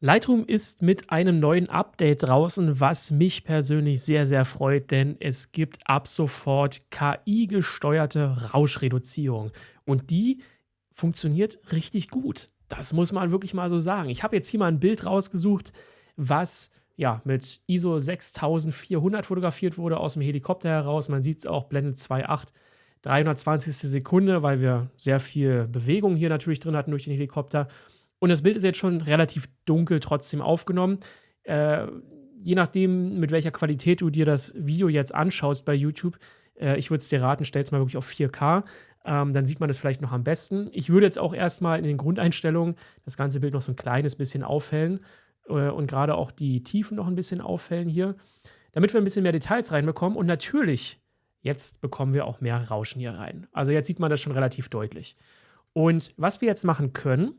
Lightroom ist mit einem neuen Update draußen, was mich persönlich sehr, sehr freut, denn es gibt ab sofort KI-gesteuerte Rauschreduzierung. Und die funktioniert richtig gut. Das muss man wirklich mal so sagen. Ich habe jetzt hier mal ein Bild rausgesucht, was ja mit ISO 6400 fotografiert wurde aus dem Helikopter heraus. Man sieht es auch, Blende 2.8, 320. Sekunde, weil wir sehr viel Bewegung hier natürlich drin hatten durch den Helikopter. Und das Bild ist jetzt schon relativ dunkel trotzdem aufgenommen. Äh, je nachdem, mit welcher Qualität du dir das Video jetzt anschaust bei YouTube, äh, ich würde es dir raten, stell es mal wirklich auf 4K. Ähm, dann sieht man das vielleicht noch am besten. Ich würde jetzt auch erstmal in den Grundeinstellungen das ganze Bild noch so ein kleines bisschen aufhellen äh, und gerade auch die Tiefen noch ein bisschen aufhellen hier, damit wir ein bisschen mehr Details reinbekommen. Und natürlich, jetzt bekommen wir auch mehr Rauschen hier rein. Also jetzt sieht man das schon relativ deutlich. Und was wir jetzt machen können,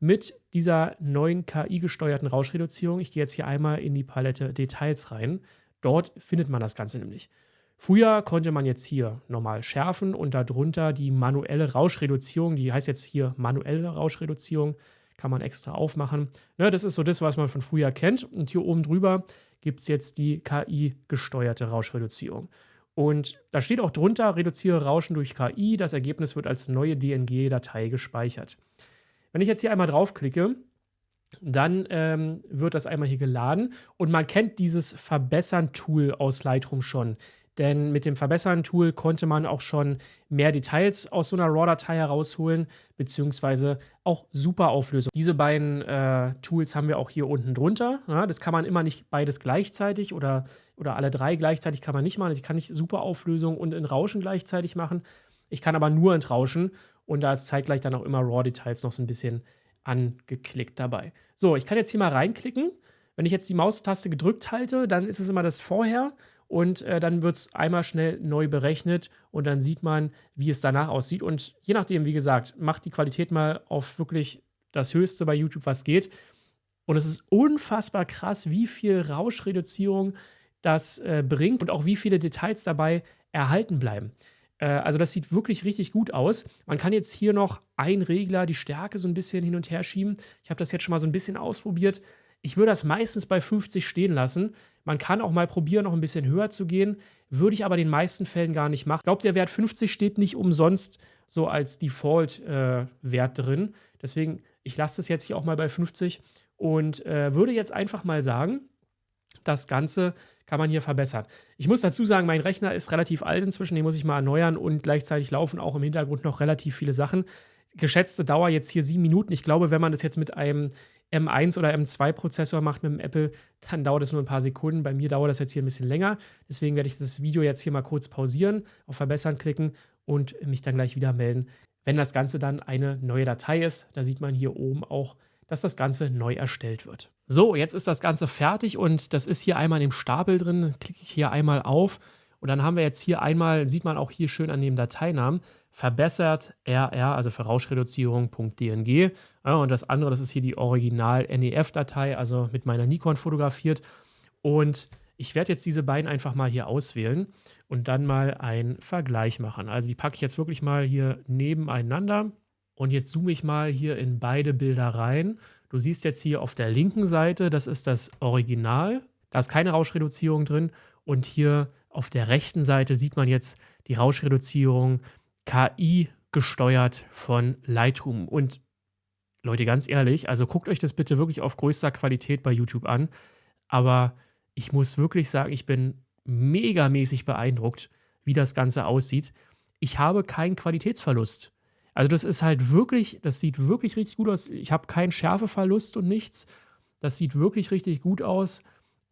mit dieser neuen KI-gesteuerten Rauschreduzierung. Ich gehe jetzt hier einmal in die Palette Details rein. Dort findet man das Ganze nämlich. Früher konnte man jetzt hier normal schärfen und darunter die manuelle Rauschreduzierung, die heißt jetzt hier manuelle Rauschreduzierung, kann man extra aufmachen. Ne, das ist so das, was man von früher kennt. Und hier oben drüber gibt es jetzt die KI-gesteuerte Rauschreduzierung. Und da steht auch drunter, reduziere Rauschen durch KI. Das Ergebnis wird als neue DNG-Datei gespeichert. Wenn ich jetzt hier einmal draufklicke, dann ähm, wird das einmal hier geladen und man kennt dieses Verbessern-Tool aus Lightroom schon. Denn mit dem Verbessern-Tool konnte man auch schon mehr Details aus so einer RAW-Datei herausholen, beziehungsweise auch super Auflösung. Diese beiden äh, Tools haben wir auch hier unten drunter. Ja, das kann man immer nicht beides gleichzeitig oder, oder alle drei gleichzeitig kann man nicht machen. Ich kann nicht super Auflösung und in Rauschen gleichzeitig machen. Ich kann aber nur entrauschen und da ist zeitgleich dann auch immer RAW-Details noch so ein bisschen angeklickt dabei. So, ich kann jetzt hier mal reinklicken. Wenn ich jetzt die Maustaste gedrückt halte, dann ist es immer das Vorher und äh, dann wird es einmal schnell neu berechnet und dann sieht man, wie es danach aussieht. Und je nachdem, wie gesagt, macht die Qualität mal auf wirklich das Höchste bei YouTube, was geht. Und es ist unfassbar krass, wie viel Rauschreduzierung das äh, bringt und auch wie viele Details dabei erhalten bleiben. Äh, also das sieht wirklich richtig gut aus. Man kann jetzt hier noch ein Regler, die Stärke so ein bisschen hin und her schieben. Ich habe das jetzt schon mal so ein bisschen ausprobiert. Ich würde das meistens bei 50 stehen lassen. Man kann auch mal probieren, noch ein bisschen höher zu gehen. Würde ich aber in den meisten Fällen gar nicht machen. Ich glaube, der Wert 50 steht nicht umsonst so als Default-Wert äh, drin. Deswegen, ich lasse es jetzt hier auch mal bei 50 und äh, würde jetzt einfach mal sagen, das Ganze kann man hier verbessern. Ich muss dazu sagen, mein Rechner ist relativ alt inzwischen, den muss ich mal erneuern und gleichzeitig laufen auch im Hintergrund noch relativ viele Sachen. Geschätzte Dauer jetzt hier sieben Minuten. Ich glaube, wenn man das jetzt mit einem M1 oder M2-Prozessor macht mit dem Apple, dann dauert es nur ein paar Sekunden. Bei mir dauert das jetzt hier ein bisschen länger. Deswegen werde ich das Video jetzt hier mal kurz pausieren, auf Verbessern klicken und mich dann gleich wieder melden, wenn das Ganze dann eine neue Datei ist. Da sieht man hier oben auch, dass das Ganze neu erstellt wird. So, jetzt ist das Ganze fertig und das ist hier einmal im Stapel drin. Klicke ich hier einmal auf und dann haben wir jetzt hier einmal, sieht man auch hier schön an dem Dateinamen, verbessert RR, also für Rauschreduzierung.dng. Ja, und das andere, das ist hier die Original-NEF-Datei, also mit meiner Nikon fotografiert. Und ich werde jetzt diese beiden einfach mal hier auswählen und dann mal einen Vergleich machen. Also die packe ich jetzt wirklich mal hier nebeneinander. Und jetzt zoome ich mal hier in beide Bilder rein. Du siehst jetzt hier auf der linken Seite, das ist das Original. Da ist keine Rauschreduzierung drin. Und hier auf der rechten Seite sieht man jetzt die Rauschreduzierung KI gesteuert von Lightroom. Und Leute, ganz ehrlich, also guckt euch das bitte wirklich auf größter Qualität bei YouTube an. Aber ich muss wirklich sagen, ich bin megamäßig beeindruckt, wie das Ganze aussieht. Ich habe keinen Qualitätsverlust. Also das ist halt wirklich, das sieht wirklich richtig gut aus. Ich habe keinen Schärfeverlust und nichts. Das sieht wirklich richtig gut aus.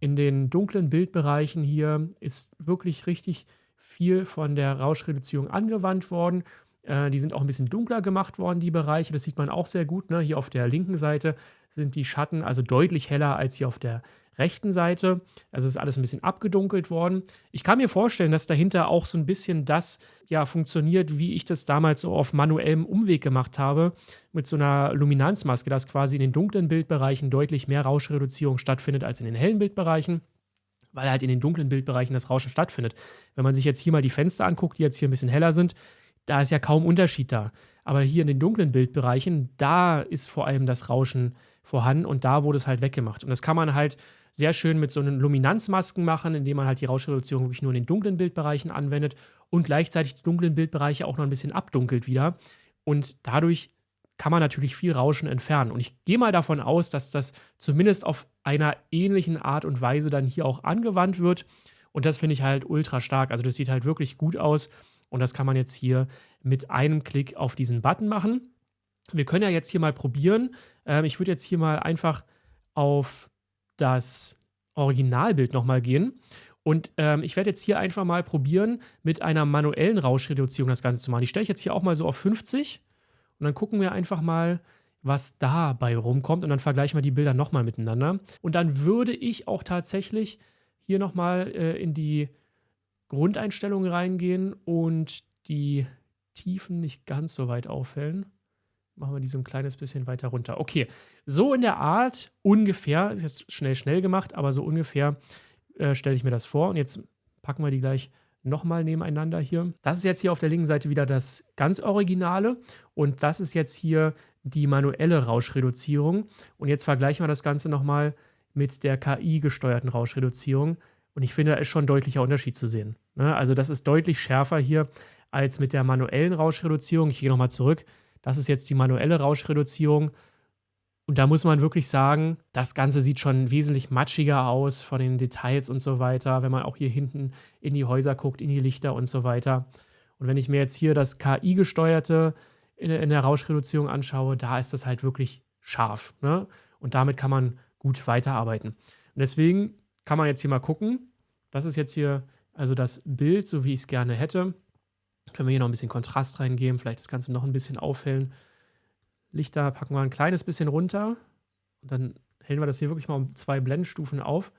In den dunklen Bildbereichen hier ist wirklich richtig viel von der Rauschreduzierung angewandt worden. Äh, die sind auch ein bisschen dunkler gemacht worden, die Bereiche. Das sieht man auch sehr gut. Ne? Hier auf der linken Seite sind die Schatten also deutlich heller als hier auf der rechten Seite. Also ist alles ein bisschen abgedunkelt worden. Ich kann mir vorstellen, dass dahinter auch so ein bisschen das ja funktioniert, wie ich das damals so auf manuellem Umweg gemacht habe, mit so einer Luminanzmaske, dass quasi in den dunklen Bildbereichen deutlich mehr Rauschreduzierung stattfindet als in den hellen Bildbereichen weil halt in den dunklen Bildbereichen das Rauschen stattfindet. Wenn man sich jetzt hier mal die Fenster anguckt, die jetzt hier ein bisschen heller sind, da ist ja kaum Unterschied da. Aber hier in den dunklen Bildbereichen, da ist vor allem das Rauschen vorhanden und da wurde es halt weggemacht. Und das kann man halt sehr schön mit so einen Luminanzmasken machen, indem man halt die Rauschreduzierung wirklich nur in den dunklen Bildbereichen anwendet und gleichzeitig die dunklen Bildbereiche auch noch ein bisschen abdunkelt wieder. Und dadurch kann man natürlich viel Rauschen entfernen. Und ich gehe mal davon aus, dass das zumindest auf einer ähnlichen Art und Weise dann hier auch angewandt wird. Und das finde ich halt ultra stark. Also das sieht halt wirklich gut aus. Und das kann man jetzt hier mit einem Klick auf diesen Button machen. Wir können ja jetzt hier mal probieren. Ähm, ich würde jetzt hier mal einfach auf das Originalbild nochmal gehen. Und ähm, ich werde jetzt hier einfach mal probieren, mit einer manuellen Rauschreduzierung das Ganze zu machen. Die stelle ich jetzt hier auch mal so auf 50. Und dann gucken wir einfach mal, was dabei rumkommt. Und dann vergleichen wir die Bilder nochmal miteinander. Und dann würde ich auch tatsächlich hier nochmal äh, in die Grundeinstellungen reingehen und die Tiefen nicht ganz so weit auffällen. Machen wir die so ein kleines bisschen weiter runter. Okay, so in der Art ungefähr, ist jetzt schnell, schnell gemacht, aber so ungefähr äh, stelle ich mir das vor. Und jetzt packen wir die gleich nochmal nebeneinander hier. Das ist jetzt hier auf der linken Seite wieder das ganz Originale und das ist jetzt hier die manuelle Rauschreduzierung. Und jetzt vergleichen wir das Ganze nochmal mit der KI-gesteuerten Rauschreduzierung. Und ich finde, da ist schon ein deutlicher Unterschied zu sehen. Ne? Also das ist deutlich schärfer hier als mit der manuellen Rauschreduzierung. Ich gehe nochmal zurück. Das ist jetzt die manuelle Rauschreduzierung. Und da muss man wirklich sagen, das Ganze sieht schon wesentlich matschiger aus von den Details und so weiter, wenn man auch hier hinten in die Häuser guckt, in die Lichter und so weiter. Und wenn ich mir jetzt hier das KI-gesteuerte in, in, der Rauschreduzierung anschaue, da ist das halt wirklich scharf. Ne? Und damit kann man gut weiterarbeiten. Und deswegen kann man jetzt hier mal gucken. Das ist jetzt hier also das Bild, so wie ich es gerne hätte. Können wir hier noch ein bisschen Kontrast reingeben, vielleicht das Ganze noch ein bisschen aufhellen. Lichter packen wir ein kleines bisschen runter. Und dann hellen wir das hier wirklich mal um zwei Blendstufen auf.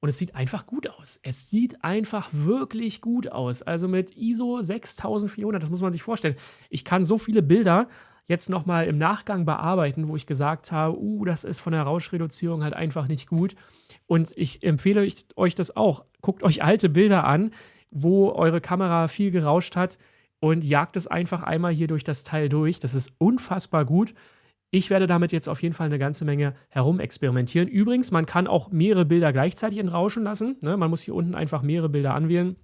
Und es sieht einfach gut aus. Es sieht einfach wirklich gut aus. Also mit ISO 6400, das muss man sich vorstellen. Ich kann so viele Bilder jetzt nochmal im Nachgang bearbeiten, wo ich gesagt habe, uh, das ist von der Rauschreduzierung halt einfach nicht gut. Und ich empfehle euch das auch. Guckt euch alte Bilder an, wo eure Kamera viel gerauscht hat und jagt es einfach einmal hier durch das Teil durch. Das ist unfassbar gut. Ich werde damit jetzt auf jeden Fall eine ganze Menge herumexperimentieren. Übrigens, man kann auch mehrere Bilder gleichzeitig entrauschen lassen. Ne? Man muss hier unten einfach mehrere Bilder anwählen.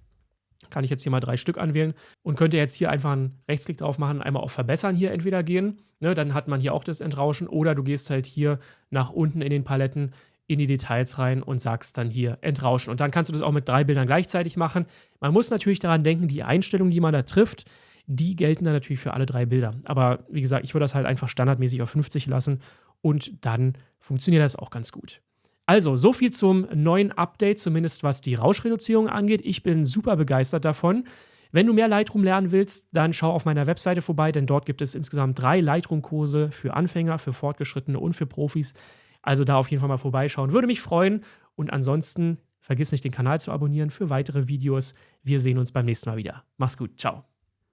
Kann ich jetzt hier mal drei Stück anwählen und könnte jetzt hier einfach einen Rechtsklick drauf machen, einmal auf Verbessern hier entweder gehen. Ne? Dann hat man hier auch das Entrauschen oder du gehst halt hier nach unten in den Paletten in die Details rein und sagst dann hier entrauschen. Und dann kannst du das auch mit drei Bildern gleichzeitig machen. Man muss natürlich daran denken, die Einstellungen, die man da trifft, die gelten dann natürlich für alle drei Bilder. Aber wie gesagt, ich würde das halt einfach standardmäßig auf 50 lassen und dann funktioniert das auch ganz gut. Also, so viel zum neuen Update, zumindest was die Rauschreduzierung angeht. Ich bin super begeistert davon. Wenn du mehr Lightroom lernen willst, dann schau auf meiner Webseite vorbei, denn dort gibt es insgesamt drei Lightroom-Kurse für Anfänger, für Fortgeschrittene und für Profis. Also da auf jeden Fall mal vorbeischauen. Würde mich freuen. Und ansonsten vergiss nicht, den Kanal zu abonnieren für weitere Videos. Wir sehen uns beim nächsten Mal wieder. Mach's gut. Ciao.